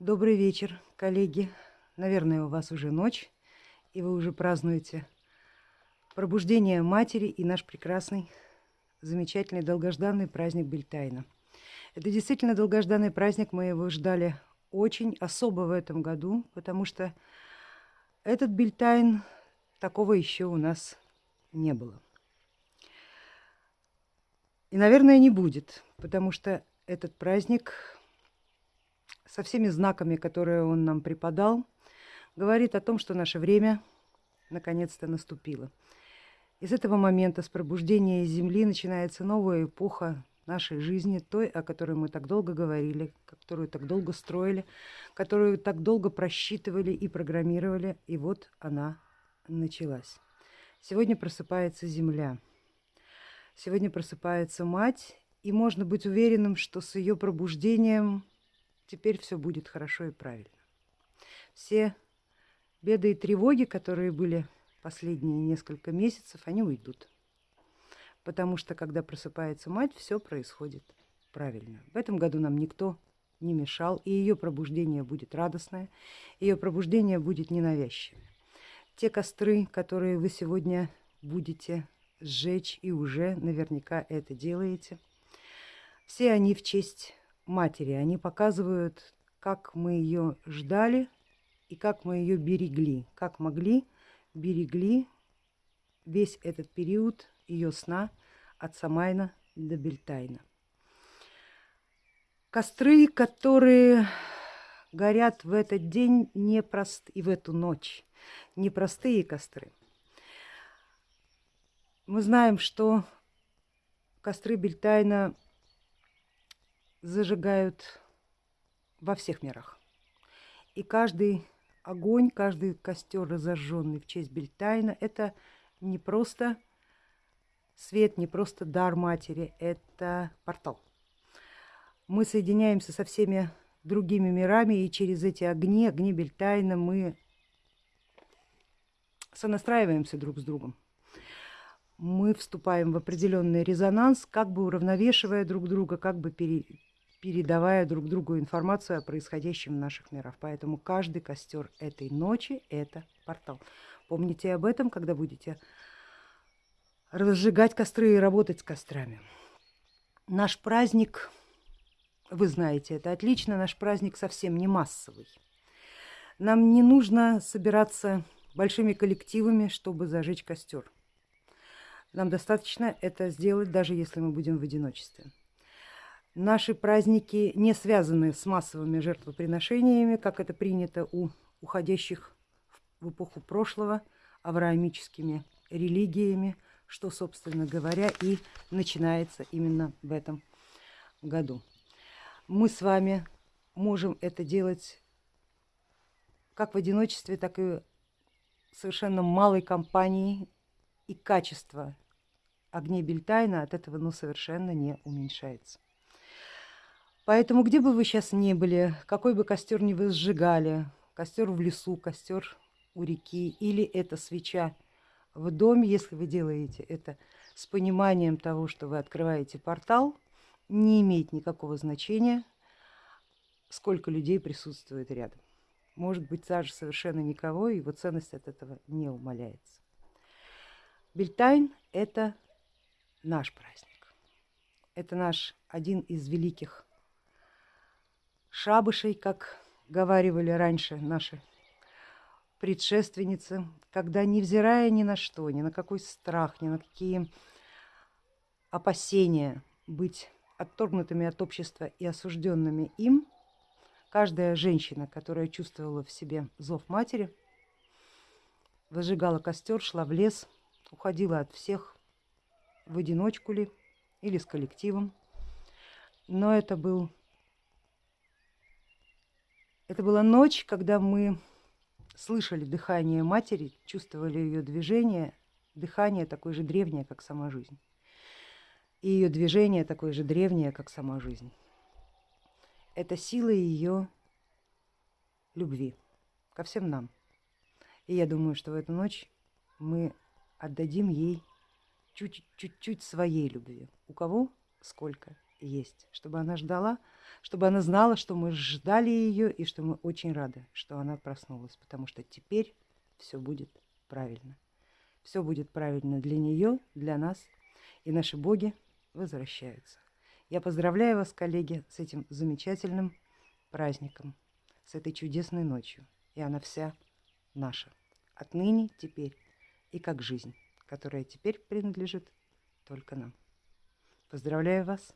Добрый вечер, коллеги. Наверное, у вас уже ночь, и вы уже празднуете пробуждение матери и наш прекрасный, замечательный, долгожданный праздник Бельтайна. Это действительно долгожданный праздник, мы его ждали очень особо в этом году, потому что этот Бельтайн такого еще у нас не было. И, наверное, не будет, потому что этот праздник со всеми знаками, которые он нам преподал, говорит о том, что наше время наконец-то наступило. Из этого момента, с пробуждения Земли, начинается новая эпоха нашей жизни, той, о которой мы так долго говорили, которую так долго строили, которую так долго просчитывали и программировали, и вот она началась. Сегодня просыпается Земля. Сегодня просыпается Мать, и можно быть уверенным, что с ее пробуждением теперь все будет хорошо и правильно. Все беды и тревоги, которые были последние несколько месяцев, они уйдут. Потому что, когда просыпается мать, все происходит правильно. В этом году нам никто не мешал, и ее пробуждение будет радостное, ее пробуждение будет ненавязчивое. Те костры, которые вы сегодня будете сжечь, и уже наверняка это делаете, все они в честь матери. Они показывают, как мы ее ждали и как мы ее берегли, как могли берегли весь этот период ее сна от Самайна до Бельтайна. Костры, которые горят в этот день непрост... и в эту ночь. Непростые костры. Мы знаем, что костры Бельтайна зажигают во всех мирах. И каждый огонь, каждый костер, разожженный в честь Бельтайна, это не просто свет, не просто дар матери, это портал. Мы соединяемся со всеми другими мирами, и через эти огни, огни Бельтайна, мы сонастраиваемся друг с другом. Мы вступаем в определенный резонанс, как бы уравновешивая друг друга, как бы пере, передавая друг другу информацию о происходящем в наших мирах. Поэтому каждый костер этой ночи – это портал. Помните об этом, когда будете разжигать костры и работать с кострами. Наш праздник, вы знаете это отлично, наш праздник совсем не массовый. Нам не нужно собираться большими коллективами, чтобы зажечь костер. Нам достаточно это сделать, даже если мы будем в одиночестве. Наши праздники не связаны с массовыми жертвоприношениями, как это принято у уходящих в эпоху прошлого авраамическими религиями, что, собственно говоря, и начинается именно в этом году. Мы с вами можем это делать как в одиночестве, так и совершенно малой компании, и качество огней Бельтайна от этого ну, совершенно не уменьшается. Поэтому где бы вы сейчас ни были, какой бы костер ни вы сжигали, костер в лесу, костер у реки, или это свеча в доме, если вы делаете это с пониманием того, что вы открываете портал, не имеет никакого значения, сколько людей присутствует рядом. Может быть, даже совершенно никого, и его ценность от этого не умаляется. Бельтайн – это наш праздник. Это наш один из великих шабышей, как говаривали раньше наши предшественницы, когда, невзирая ни на что, ни на какой страх, ни на какие опасения быть отторгнутыми от общества и осужденными им, каждая женщина, которая чувствовала в себе зов матери, выжигала костер, шла в лес, уходила от всех в одиночку ли или с коллективом. Но это был это была ночь, когда мы слышали дыхание матери, чувствовали ее движение, дыхание такое же древнее, как сама жизнь. И ее движение такое же древнее, как сама жизнь. Это сила ее любви ко всем нам. И я думаю, что в эту ночь мы отдадим ей чуть-чуть своей любви. У кого сколько есть, чтобы она ждала, чтобы она знала, что мы ждали ее и что мы очень рады, что она проснулась, потому что теперь все будет правильно. Все будет правильно для нее, для нас, и наши боги возвращаются. Я поздравляю вас, коллеги, с этим замечательным праздником, с этой чудесной ночью. И она вся наша. Отныне, теперь и как жизнь, которая теперь принадлежит только нам. Поздравляю вас.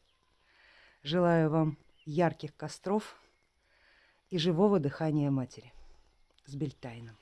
Желаю вам ярких костров и живого дыхания матери с Бельтайном.